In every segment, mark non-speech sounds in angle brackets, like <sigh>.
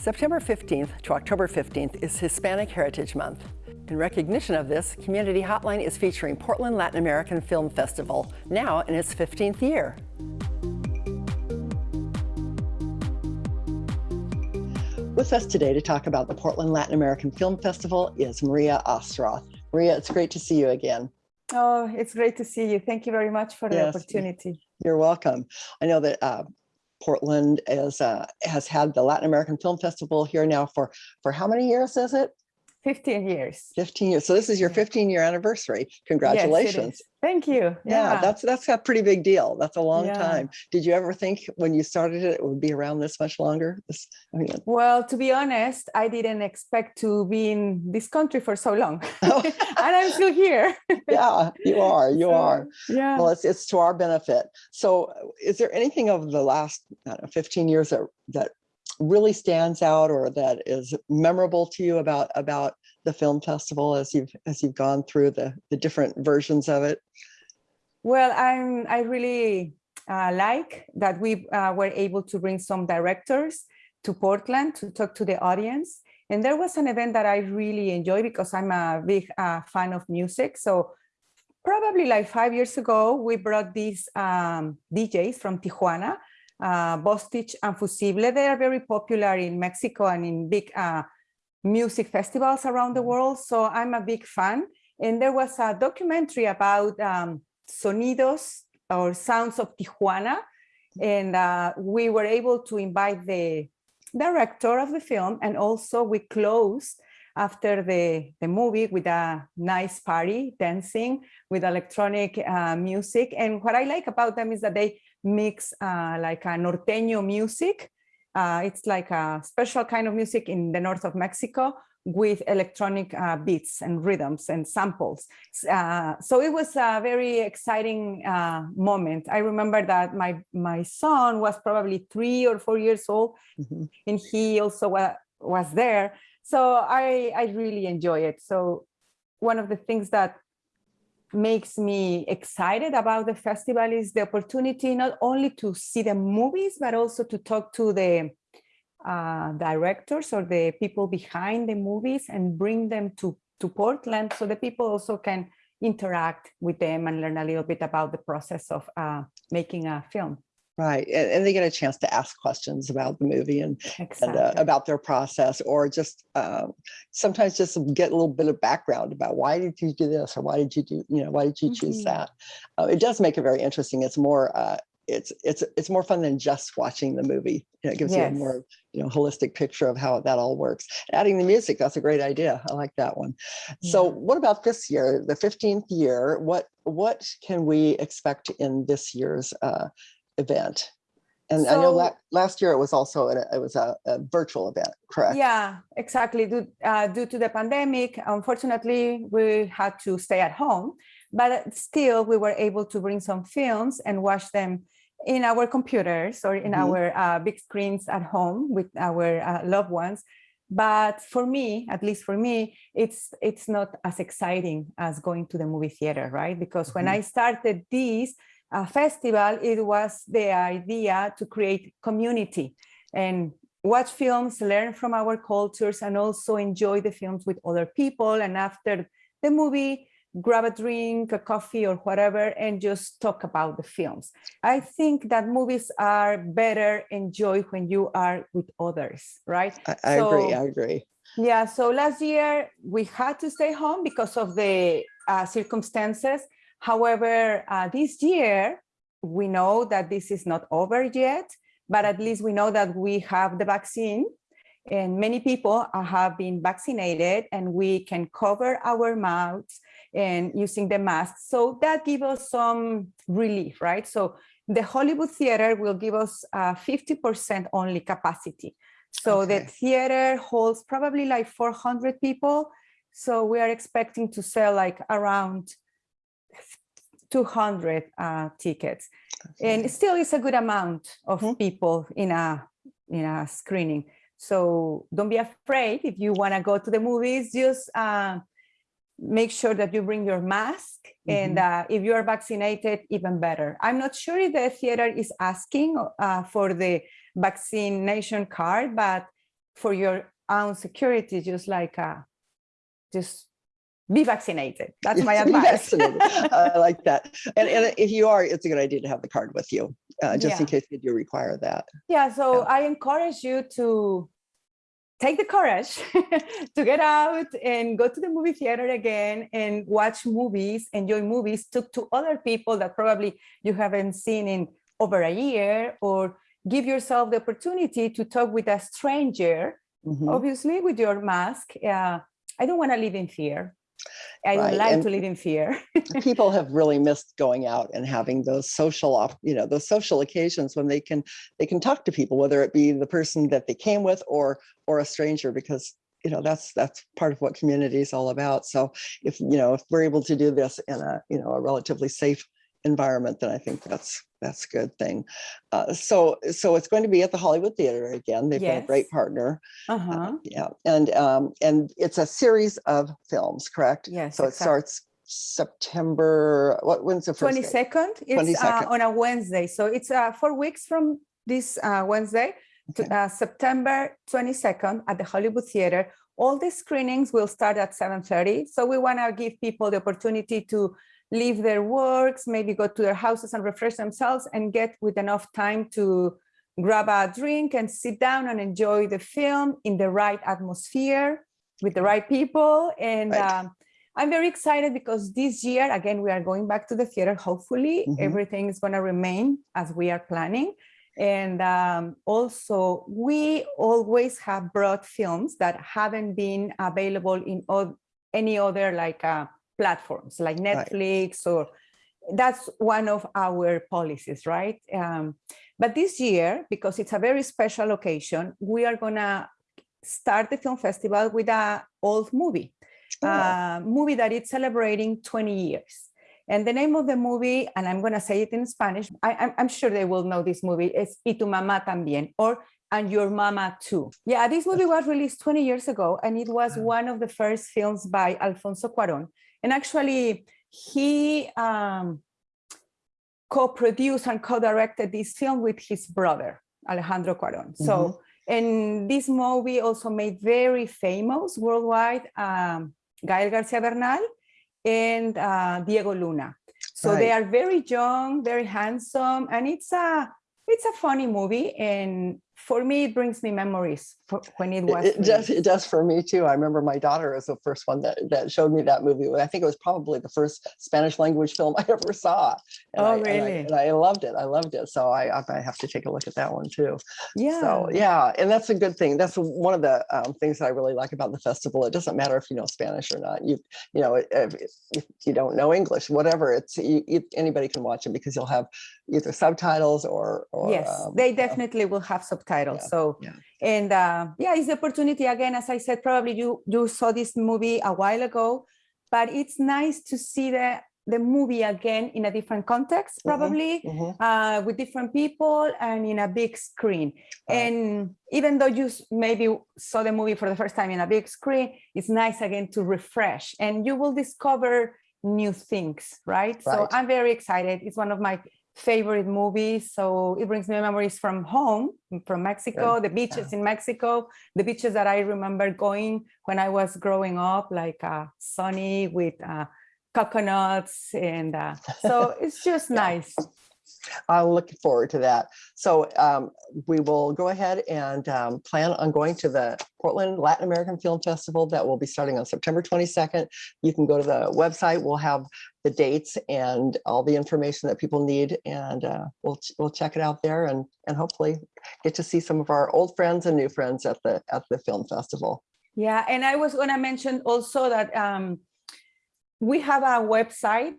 September 15th to October 15th is Hispanic Heritage Month. In recognition of this, Community Hotline is featuring Portland Latin American Film Festival, now in its 15th year. With us today to talk about the Portland Latin American Film Festival is Maria Ostroth. Maria, it's great to see you again. Oh, it's great to see you. Thank you very much for the Yes. opportunity. You're welcome. I know that uh, Portland is, uh, has had the Latin American Film Festival here now for, for how many years is it? 15 years. 15 years. So this is your 15 year anniversary. Congratulations. is. Thank you. yeah, that's that's a pretty big deal. That's a long Yeah. time. Did you ever think when you started it, it would be around this much longer? This, I mean, well, to be honest, I didn't expect to be in this country for so long. <laughs> Oh. <laughs> and I'm still here. <laughs> yeah, you are, you So, are. Yeah. Well, it's, it's to our benefit. So is there anything of the last I don't know, 15 years that, that really stands out or that is memorable to you about, about the film festival as you've, as you've gone through the, the different versions of it? Well, I'm, I really uh, like that we uh, were able to bring some directors to Portland to talk to the audience. And there was an event that I really enjoy because I'm a big uh, fan of music. So probably like five years ago, we brought these um, DJs from Tijuana, uh, Bostich and Fussible. They are very popular in Mexico and in big uh, music festivals around the world. So I'm a big fan. And there was a documentary about um, sonidos or sounds of Tijuana. And uh, we were able to invite the director of the film and also we closed after the, the movie with a nice party, dancing with electronic uh, music. And what I like about them is that they mix uh, like a norteño music. Uh, it's like a special kind of music in the north of Mexico with electronic uh, beats and rhythms and samples. Uh, so it was a very exciting uh, moment. I remember that my, my son was probably three or four years old Mhm. and he also wa was there. So I, I really enjoy it. So one of the things that makes me excited about the festival is the opportunity not only to see the movies, but also to talk to the uh, directors or the people behind the movies and bring them to, to Portland so the people also can interact with them and learn a little bit about the process of uh, making a film. Right. And, and they get a chance to ask questions about the movie and, and uh, about their process or just uh, sometimes just get a little bit of background about why did you do this or why did you do, you know, why did you choose Mhm. that? Uh, it does make it very interesting. It's more, uh, it's, it's, it's more fun than just watching the movie. You know, it gives you a more, you know, holistic picture of how that all works. Adding the music, that's a great idea. I like that one. So what about this year, the 15th year? What, what can we expect in this year's uh, event? And I know So- la- last year it was also, a- it was a, a virtual event, correct? Yeah, exactly. Due, uh, due to the pandemic, unfortunately, we had to stay at home, but still we were able to bring some films and watch them in our computers or in Mhm. our uh, big screens at home with our uh, loved ones. But for me, at least for me, it's it's not as exciting as going to the movie theater, right? Because when Mhm. I started this uh, festival, it was the idea to create community and watch films, learn from our cultures, and also enjoy the films with other people. And after the movie, grab a drink, a coffee, or whatever, and just talk about the films. I think that movies are better enjoyed when you are with others, right? I, I agree, I agree. Yeah, so last year we had to stay home because of the uh, circumstances. However, uh, this year we know that this is not over yet, but at least we know that we have the vaccine and many people have been vaccinated and we can cover our mouths and using the mask. So that gives us some relief, right? So the Hollywood Theater will give us uh, 50% only capacity. So the theater holds probably like 400 people. So we are expecting to sell like around 200 uh, tickets. And still it's a good amount of Mhm. people in a, in a screening. So don't be afraid if you want to go to the movies, just uh, make sure that you bring your mask and uh, if you are vaccinated, even better. I'm not sure if the theater is asking uh, for the vaccination card, but for your own security, just like uh, just be vaccinated. That's my <laughs> advice. <laughs> I like that. And, and if you are, it's a good idea to have the card with you, uh, just in case you do require that. Yeah, so Yeah. I encourage you to take the courage <laughs> to get out and go to the movie theater again and watch movies, enjoy movies, talk to other people that probably you haven't seen in over a year, or give yourself the opportunity to talk with a stranger, Mhm. obviously with your mask. Uh, I don't want to live in fear. I Right, like and- to live in fear. <laughs> People have really missed going out and having those social, op- you know, those social occasions when they can, they can talk to people, whether it be the person that they came with or, or a stranger, because, you know, that's, that's part of what community is all about. So if, you know, if we're able to do this in a, you know, a relatively safe environment, then I think that's, that's a good thing. Uh, so, so it's going to be at the Hollywood Theater again. They've been a great partner. Uh-huh. Yeah, and um, and it's a series of films, correct? Yes, So it starts September, what, when's the first? day? 22nd it's uh, 22nd. on a wednesday so it's uh, four weeks from this uh, wednesday to Okay. uh, september 22nd at the hollywood theater all the screenings will start at 7.30 so we want to give people the opportunity to leave their works maybe go to their houses and refresh themselves and get with enough time to grab a drink and sit down and enjoy the film in the right atmosphere with the right people and Right. um, I'm very excited because this year, again, we are going back to the theater. Hopefully, Mhm. everything is going to remain as we are planning. And um, also, we always have brought films that haven't been available in any other like uh, platforms like Netflix or that's one of our policies, right? Um, but this year, because it's a very special occasion, we are gonna start the film festival with a old movie, Oh, a movie that is celebrating 20 years. And the name of the movie, and I'm gonna say it in Spanish, I, I'm, I'm sure they will know this movie, is Y tu mamá también, or And Your Mama Too. Yeah, this movie was released 20 years ago, and it was one of the first films by Alfonso Cuaron. And actually, he um, co-produced and co-directed this film with his brother, Alejandro Cuaron. So, and this movie also made very famous worldwide um, Gael Garcia Bernal and uh, Diego Luna. So they are very young, very handsome, and it's a it's a funny movie. And for me, it brings me memories for when it was. It it does, it does for me too. I remember my daughter was the first one that, that showed me that movie. I think it was probably the first Spanish language film I <laughs> ever saw. And Oh, I- and I- really? And I loved it. I loved it. So I, I have to take a look at that one too. Yeah. So yeah, and that's a good thing. That's one of the um, things that I really like about the festival. It doesn't matter if you know Spanish or not. You you know if, if you don't know English, whatever. It's you, you, anybody can watch it because you'll have either subtitles or or yes, um, they definitely will have subtitles. Yeah, So, yeah. and uh, yeah, it's the opportunity again. As I said, probably you you saw this movie a while ago, but it's nice to see the the movie again in a different context, Mhm, probably mhm, uh, with different people and in a big screen. Right. And even though you maybe saw the movie for the first time in a big screen, it's nice again to refresh and you will discover new things, right? So I'm very excited. It's one of my favorite movies. So it brings me memories from home, from Mexico, the beaches in Mexico, the beaches that I remember going when I was growing up, like uh, sunny with uh, coconuts. And uh, so <laughs> it's just Yeah. nice. I'm looking forward to that. So um, we will go ahead and um, plan on going to the Portland Latin American Film Festival that will be starting on September 22nd. You can go to the website. We'll have the dates and all the information that people need, and uh, we'll we'll check it out there and and hopefully get to see some of our old friends and new friends at the at the film festival. Yeah, and I was gonna mention also that um, we have a website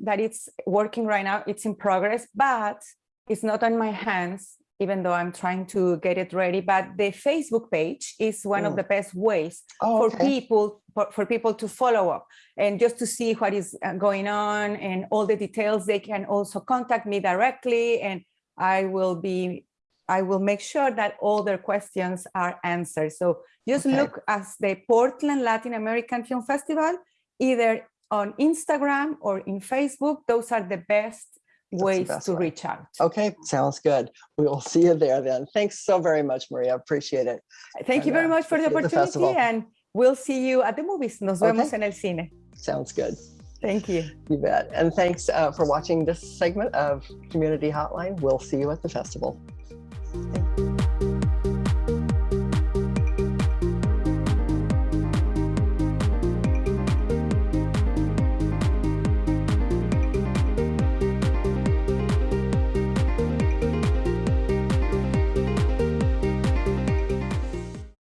that it's working right now. It's in progress, but it's not on my hands, even though I'm trying to get it ready. But the Facebook page is one of Mm. the best ways Oh, for okay. people for, for people to follow up and just to see what is uh, going on and all the details. They can also contact me directly, and I will be I will make sure that all their questions are answered. So just Okay. look at the Portland Latin American Film Festival, either on Instagram or in Facebook. Those are the best the ways best to way. reach out. Okay, sounds good. We will see you there then. Thanks so very much, Maria. Appreciate it. Thank you very uh, much for the at the opportunity and we'll see you at the movies. Nos Okay. vemos en el cine. Sounds good. Thank you. You bet. And thanks uh, for watching this segment of Community Hotline. We'll see you at the festival. Thank you.